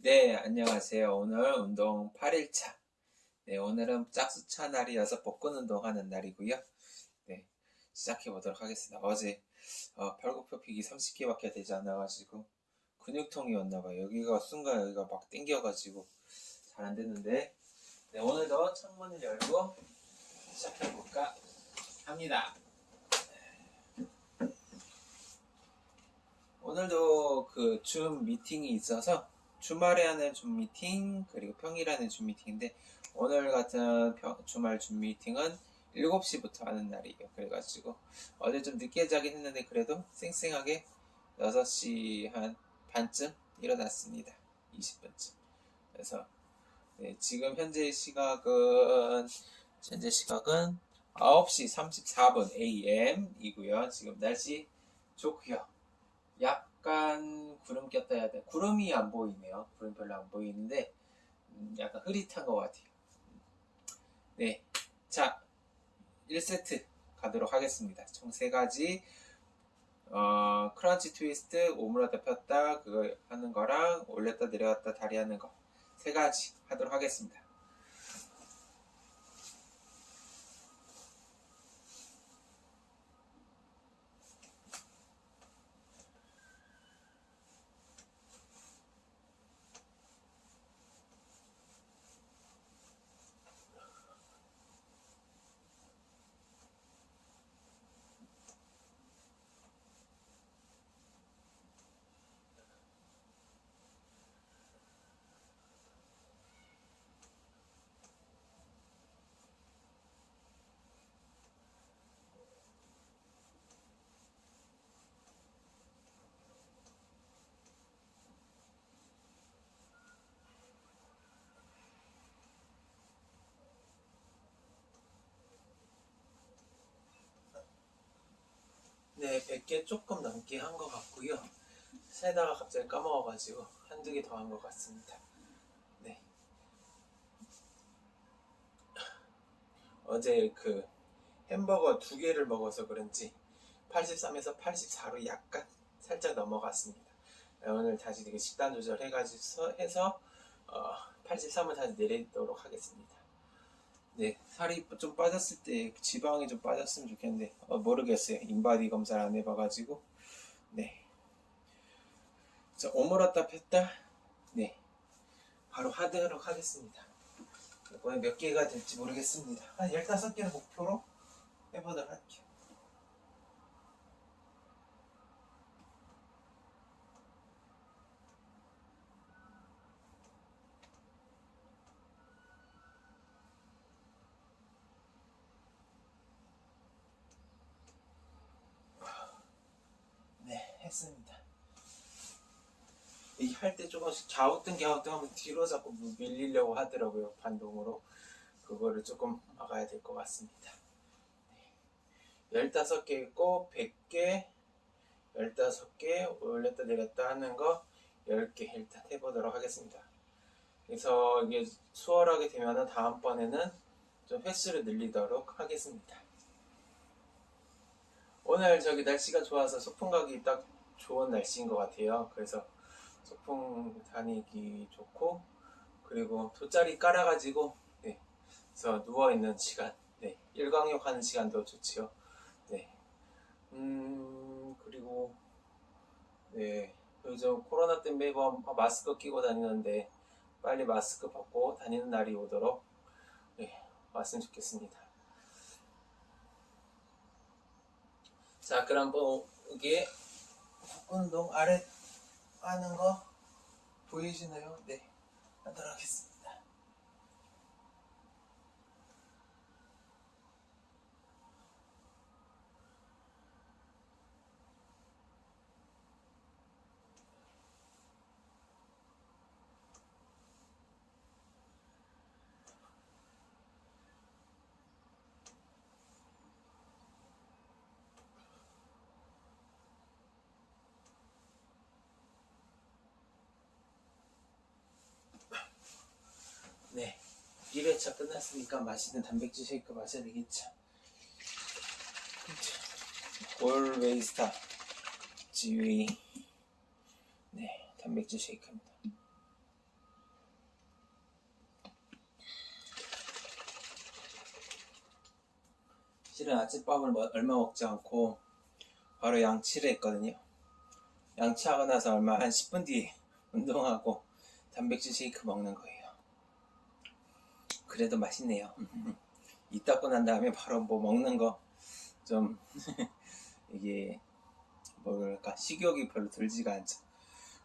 네, 안녕하세요. 오늘 운동 8일차. 네, 오늘은 짝수차 날이어서 복근 운동하는 날이고요. 네, 시작해 보도록 하겠습니다. 어제 어, 팔굽혀 펴기 30개밖에 되지 않아가지고 근육통이 왔나봐요. 여기가 순간 여기가 막 땡겨가지고 잘 안 됐는데 네, 오늘도 창문을 열고 시작해 볼까 합니다. 오늘도 그 줌 미팅이 있어서 주말에 하는 줌 미팅 그리고 평일에 하는 줌 미팅인데 오늘 같은 평- 주말 줌 미팅은 7시부터 하는 날이에요. 그래가지고 어제 좀 늦게 자긴 했는데 그래도 쌩쌩하게 6시 한 반쯤 일어났습니다. 20분쯤. 그래서 네, 지금 현재 시각은 현재 시각은 9시 34분 AM이고요. 지금 날씨 좋고요. 약 간 구름 꼈다 해야 돼. 구름이 안 보이네요. 구름 별로 안 보이는데 음, 약간 흐릿한 것 같아요. 네, 자 1세트 가도록 하겠습니다. 총세 가지 어, 크런치 트위스트 오므라다 폈다 그거 하는 거랑 올렸다 내려갔다 다리 하는 거 세 가지 하도록 하겠습니다. 네, 100개 조금 넘게 한 것 같고요. 세다가 갑자기 까먹어가지고 한두 개 더 한 것 같습니다. 네. 어제 그 햄버거 두 개를 먹어서 그런지 83에서 84로 약간 살짝 넘어갔습니다. 네, 오늘 다시 식단 조절해가지고 해서 어, 83을 다시 내리도록 하겠습니다. 네, 살이 좀 빠졌을 때 지방이 좀 빠졌으면 좋겠는데 어, 모르겠어요. 인바디 검사를 안 해봐가지고 네. 자, 오므렸다 폈다. 네, 바로 하도록 하겠습니다. 이번에 몇 개가 될지 모르겠습니다. 한 15개를 목표로 해보도록 할게요. 네, 했습니다. 이 할 때 조금씩 좌우등 갸우등 하면 뒤로 자꾸 밀리려고 하더라고요 반동으로 그거를 조금 막아야 될 것 같습니다. 네. 15개 있고 100개 15개 올렸다 내렸다 하는 거 10개 일단 해보도록 하겠습니다. 그래서 이게 수월하게 되면은 다음번에는 좀 횟수를 늘리도록 하겠습니다. 오늘 저기 날씨가 좋아서 소풍 가기 딱 좋은 날씨인 것 같아요. 그래서 소풍 다니기 좋고 그리고 돗자리 깔아가지고 네, 그래서 누워 있는 시간, 네, 일광욕 하는 시간도 좋지요. 네, 음 그리고 네 요즘 코로나 때문에 매번 마스크 끼고 다니는데 빨리 마스크 벗고 다니는 날이 오도록 네, 왔으면 좋겠습니다. 자, 그럼 뭐이 게 운동 아래 하는 거 보이시나요? 네, 하도록 하겠습니다. 1회차 끝났으니까 맛있는 단백질 쉐이크 마셔야 되겠죠. 그렇죠. 올웨이스타 지위 네 단백질 쉐이크입니다. 실은 아침밥을 뭐 얼마 먹지 않고 바로 양치를 했거든요. 양치하고 나서 얼마 한 10분 뒤에 운동하고 단백질 쉐이크 먹는 거예요. 그래도 맛있네요. 이 닦고 난 다음에 바로 뭐 먹는 거 좀 이게 뭐랄까 식욕이 별로 들지가 않죠.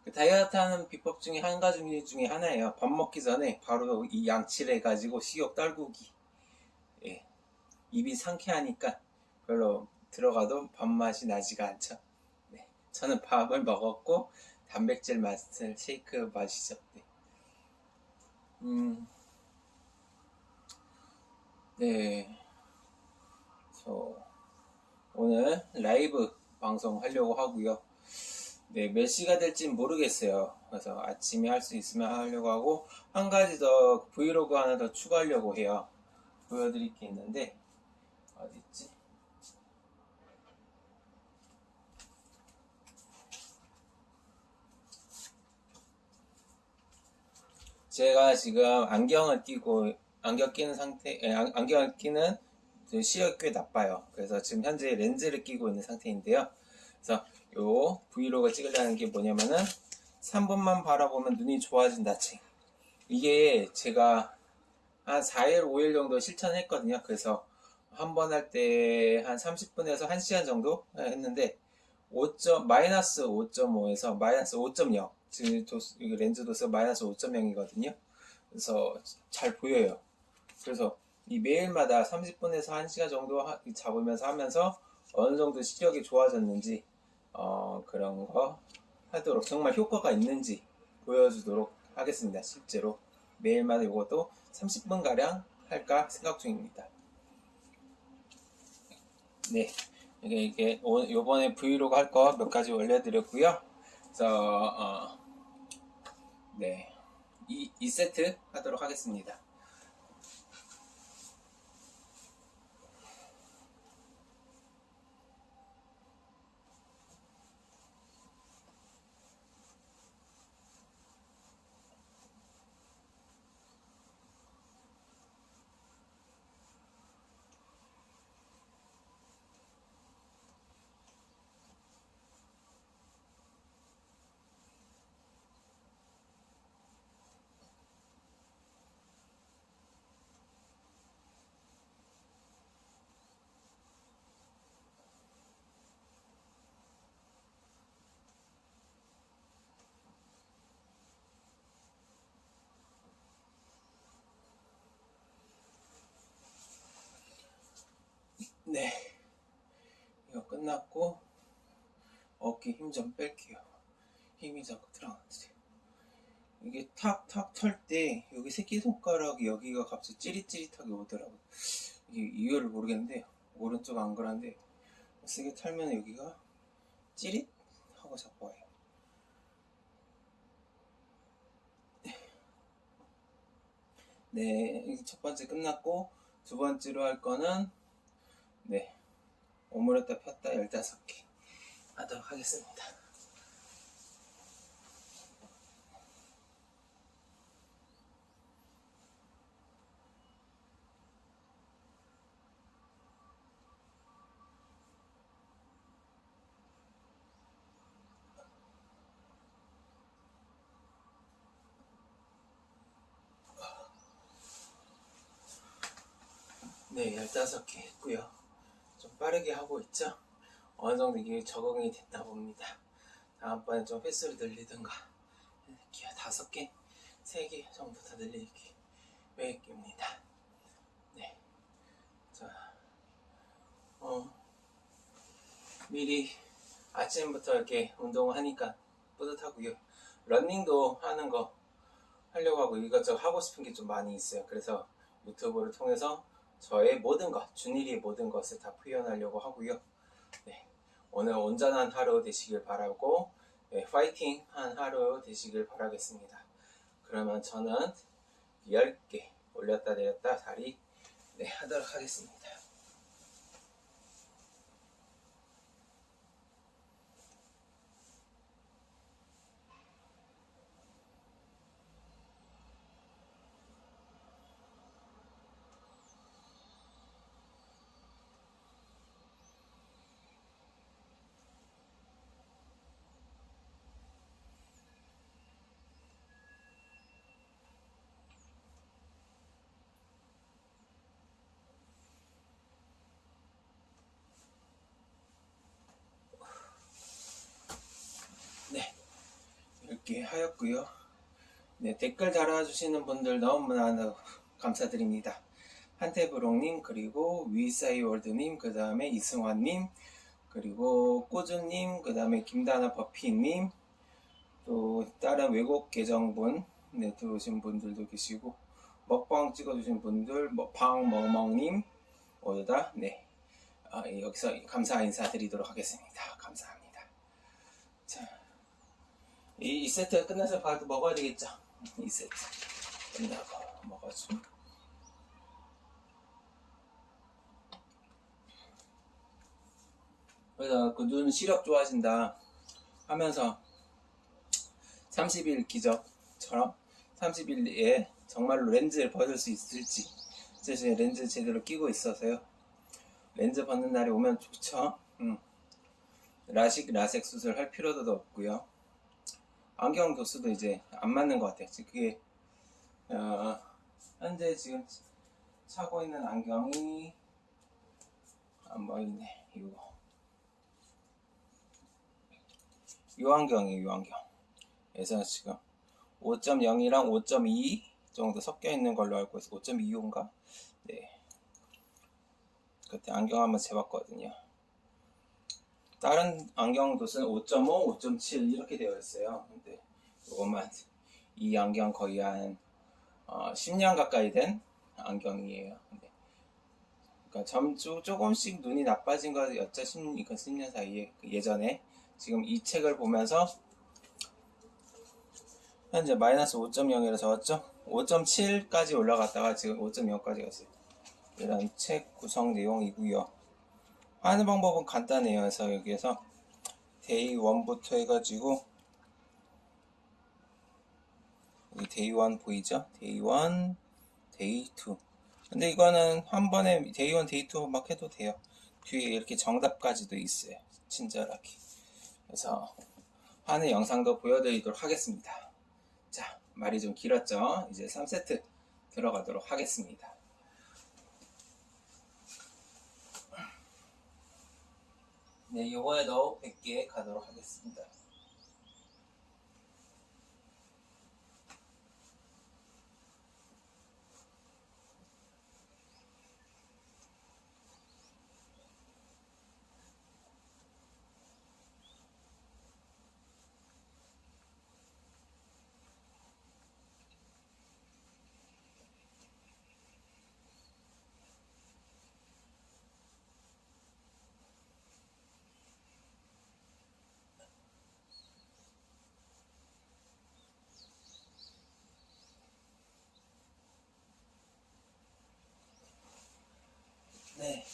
그 다이어트 하는 비법 중에 한 가지 중에 하나예요. 밥 먹기 전에 바로 이 양치를 해가지고 식욕 떨구기. 예. 입이 상쾌하니까 별로 들어가도 밥맛이 나지가 않죠. 네. 저는 밥을 먹었고 단백질 맛을 쉐이크 마시죠. 네. 음. 네. 저 오늘 라이브 방송 하려고 하고요. 네, 몇 시가 될진 모르겠어요. 그래서 아침에 할 수 있으면 하려고 하고 한 가지 더 브이로그 하나 더 추가하려고 해요. 보여드릴 게 있는데 어디 있지? 제가 지금 안경을 끼고 안경 끼는 상태, 에, 안- 안경을 끼는 그 시력이 꽤 나빠요. 그래서 지금 현재 렌즈를 끼고 있는 상태인데요. 그래서 요 브이로그 찍으려는 게 뭐냐면은 3분만 바라보면 눈이 좋아진다 책. 이게 제가 한 4일, 5일 정도 실천했거든요. 그래서 한 번 할 때 한 30분에서 1시간 정도 했는데 5점, 마이너스 5.5에서 마이너스 5.0 지금 렌즈 도수 마이너스 5.0이거든요. 그래서 잘 보여요. 그래서 이 매일마다 30분에서 1시간 정도 하- 잡으면서 하면서 어느 정도 시력이 좋아졌는지 어, 그런 거 하도록 정말 효과가 있는지 보여주도록 하겠습니다. 실제로 매일마다 이것도 30분 가량 할까 생각 중입니다. 네, 이게 이게 오- 요번에 브이로그 할 거 몇 가지 올려드렸고요. 그래서 어, 네, 이, 이 세트 하도록 하겠습니다. 네. 이거 끝났고 어깨 힘 좀 뺄게요. 힘이 자꾸 들어가는데. 이게 탁탁 털 때 여기 새끼손가락 여기가 갑자기 찌릿찌릿하게 오더라고요. 이게 이유를 모르겠는데 오른쪽 안 그런데 세게 털면 여기가 찌릿 하고 자꾸 와요. 네, 이첫 번째 끝났고 두 번째로 할 거는 네, 오므렸다 폈다 15개 하도록 하겠습니다. 네, 15개 했고요. 좀 빠르게 하고 있죠? 어느 정도 이게 적응이 됐다 봅니다. 다음번에 좀 횟수를 늘리든가 이렇게 다섯 개, 세 개 정도 더 늘릴 계획입니다. 네, 자, 어, 미리 아침부터 이렇게 운동을 하니까 뿌듯하고요. 러닝도 하는 거 하려고 하고 이것저것 하고 싶은 게 좀 많이 있어요. 그래서 유튜브를 통해서 저의 모든 것, 준일이의 모든 것을 다 표현하려고 하고요. 네, 오늘 온전한 하루 되시길 바라고 네, 파이팅한 하루 되시길 바라겠습니다. 그러면 저는 10개 올렸다 내렸다 다리 네, 하도록 하겠습니다. 100개 하였고요. 네, 댓글 달아주시는 분들 너무나 감사드립니다. 한태브롱님, 그리고 위사이월드님, 그 다음에 이승환님, 그리고 꼬주님, 그 다음에 김다나 버피님, 또 다른 외국 계정분 네, 들어오신 분들도 계시고 먹방 찍어주신 분들, 뭐 방멍멍님 모두 다 네, 아, 여기서 감사 인사드리도록 하겠습니다. 감사합니다. 자, 이, 이 세트 끝나서 바로 먹어야 되겠죠? 이 세트 끝나고 먹어줘. 그래서 그눈 시력 좋아진다 하면서 30일 기적처럼 30일에 정말로 렌즈를 벗을 수 있을지 사실 렌즈 제대로 끼고 있어서요 렌즈 벗는 날이 오면 좋죠 음. 라식 라섹 수술 할 필요도 없고요 안경 도수도 이제 안 맞는 것 같아요. 그게 어, 현재 지금 차고 있는 안경이 안 보이네. 이거 요 안경이에요 요 안경. 그래서 지금 5.0이랑 5.2 정도 섞여 있는 걸로 알고 있어 5.25인가? 네. 그때 안경 한번 재봤거든요 다른 안경 도수는 5.5, 5.7 이렇게 되어 있어요. 근데 이것만 이 안경 거의 한 어, 10년 가까이 된 안경이에요. 근데 그러니까 점주 조금씩 눈이 나빠진 거였죠 10, 10년 사이에 그 예전에 지금 이 책을 보면서 현재 마이너스 5.0이라 적었죠? 5.7까지 올라갔다가 지금 5.0까지 갔어요. 이런 책 구성 내용이고요 하는 방법은 간단해요. 그래서 여기에서 Day 1부터 해가지고 여기 Day 1 보이죠? Day 1 Day 2 근데 이거는 한 번에 Day 1 Day 2 막 해도 돼요. 뒤에 이렇게 정답까지도 있어요. 친절하게. 그래서 하는 영상도 보여드리도록 하겠습니다. 자 말이 좀 길었죠? 이제 3세트 들어가도록 하겠습니다 네 요거에도 100개 가도록 하겠습니다 네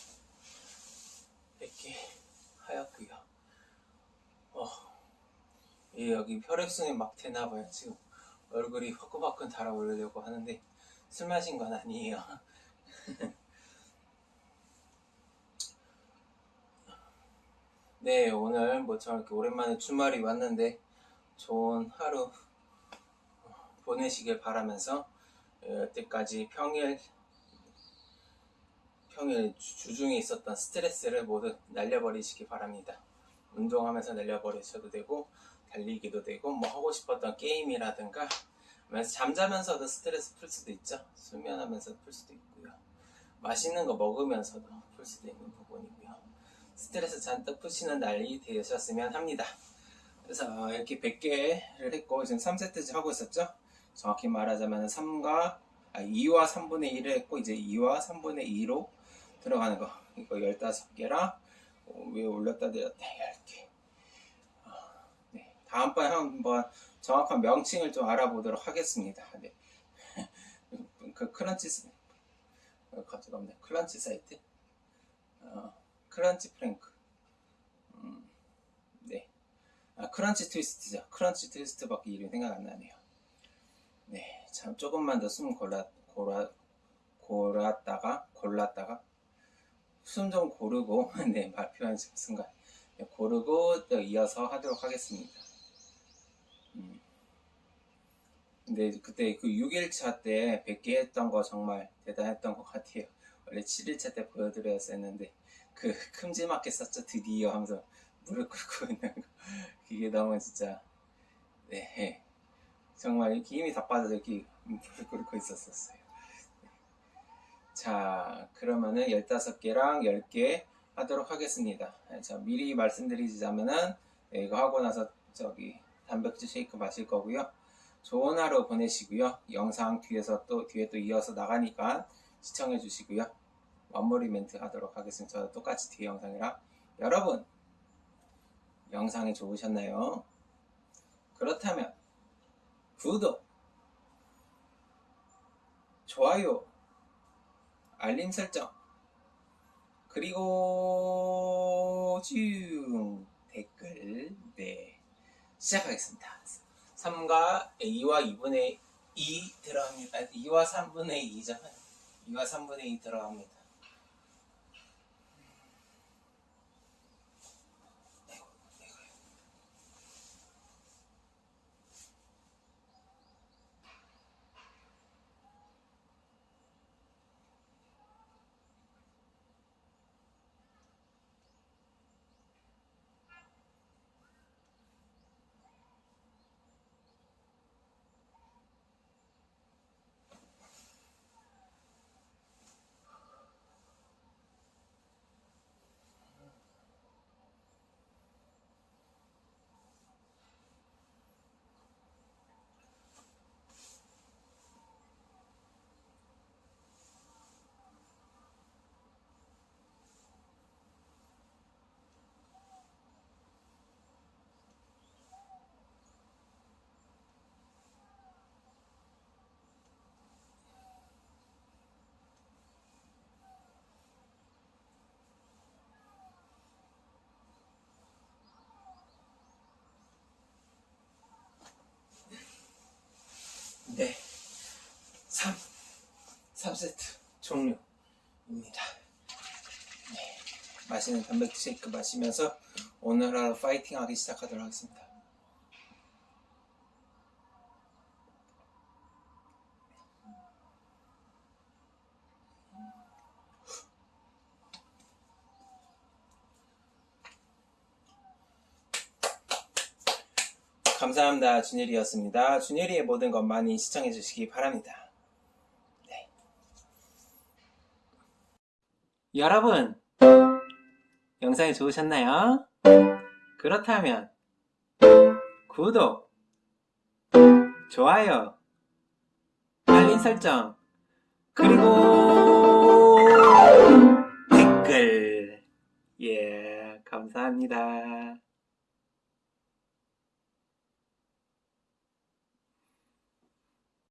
100개 하였고요 어, 예, 여기 혈액순이 막 되나봐요 지금 얼굴이 화끈화끈 달아오르려고 하는데 술 마신 건 아니에요 네 오늘 뭐참 이렇게 오랜만에 주말이 왔는데 좋은 하루 보내시길 바라면서 여태까지 평일 평일 주중에 있었던 스트레스를 모두 날려버리시기 바랍니다. 운동하면서 날려버리셔도 되고 달리기도 되고 뭐 하고 싶었던 게임이라든가 잠자면서도 스트레스 풀 수도 있죠. 수면하면서 풀 수도 있고요. 맛있는 거 먹으면서도 풀 수도 있는 부분이고요. 스트레스 잔뜩 푸시는 날이 되셨으면 합니다. 그래서 이렇게 100개를 했고 지금 3세트째 하고 있었죠. 정확히 말하자면 3과 아, 2와 3분의 1을 했고 이제 2와 3분의 2로 들어가는 거 이거 15개랑 어, 위에 올렸다 내렸다 10개 어, 네. 다음번에 한번 정확한 명칭을 좀 알아보도록 하겠습니다. 네. 그 crunch 어, 갑자기 없네. crunch side? 어, crunch plank. 음, 네. 아, 크런치 트위스트죠. 크런치 트위스트밖에 이름이 생각 안 나네요. 네, 참 조금만 더 숨 골라, 골라, 골랐다가 골랐다가 숨 좀 고르고 네 발표하는 순간. 네, 고르고 또 이어서 하도록 하겠습니다. 음. 근데 그때 그 6일차 때 100개 했던 거 정말 대단했던 것 같아요. 원래 7일차 때 보여드려야 했는데 그 큼지막하게 썼죠 드디어 하면서 무릎 꿇고 있는 거 그게 너무 진짜 네. 정말 이렇게 힘이 다 빠져서 이렇게 물을 끓고 있었었어요. 자, 그러면은 15개랑 10개 하도록 하겠습니다. 자, 미리 말씀드리자면은 네, 이거 하고 나서 저기 단백질 쉐이크 마실 거고요. 좋은 하루 보내시고요. 영상 뒤에서 또 뒤에 또 이어서 나가니까 시청해 주시고요. 마무리 멘트 하도록 하겠습니다. 저 똑같이 뒤에 영상이랑 여러분 영상이 좋으셨나요? 그렇다면 구독, 좋아요, 알림 설정 그리고 쭉 댓글 네 시작하겠습니다. 3과 A와 2분의 2 들어갑니다. 2와 3분의 2잖아요. 2와 3분의 2 들어갑니다. 3세트 종료입니다. 네. 맛있는 단백질 쉐이크 마시면서 오늘 하루 파이팅 하기 시작하도록 하겠습니다. 감사합니다. 준일이었습니다. 준일이의 모든 것 많이 시청해 주시기 바랍니다. 여러분, 영상이 좋으셨나요? 그렇다면 구독, 좋아요, 알림 설정, 그리고 댓글. 예, 감사합니다.